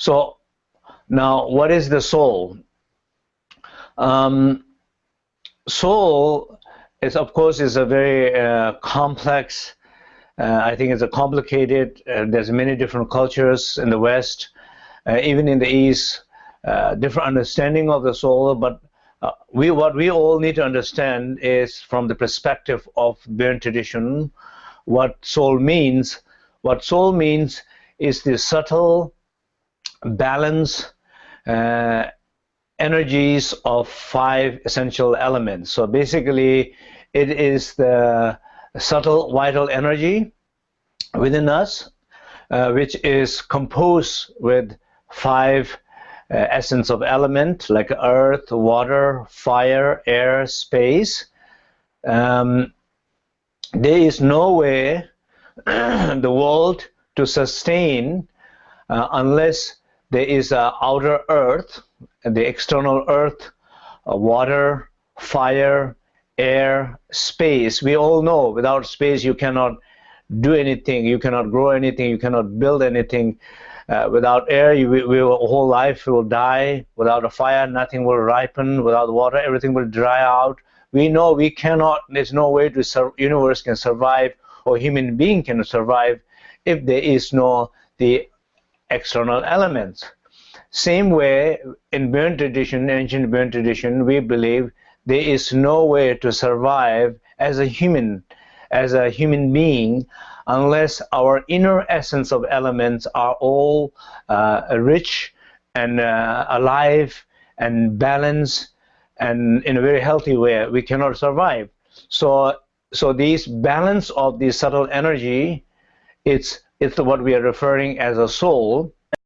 So now, what is the soul? Um, soul is, of course, is a very uh, complex. Uh, I think it's a complicated. Uh, there's many different cultures in the West, uh, even in the East, uh, different understanding of the soul. But uh, we, what we all need to understand is, from the perspective of Bon tradition, what soul means. What soul means is the subtle balance uh, energies of five essential elements. So basically, it is the subtle vital energy within us, uh, which is composed with five uh, essence of element like earth, water, fire, air, space. Um, there is no way the world to sustain uh, unless there is a outer earth, the external earth, uh, water, fire, air, space. We all know without space you cannot do anything, you cannot grow anything, you cannot build anything. Uh, without air, you will, will, whole life will die. Without a fire, nothing will ripen. Without water, everything will dry out. We know we cannot. There's no way to universe can survive or human being can survive if there is no the external elements. Same way, in Bon tradition, ancient Bon tradition, we believe there is no way to survive as a human, as a human being, unless our inner essence of elements are all uh, rich and uh, alive and balanced and in a very healthy way. We cannot survive. So, so this balance of the subtle energy, it's it's what we are referring as a soul.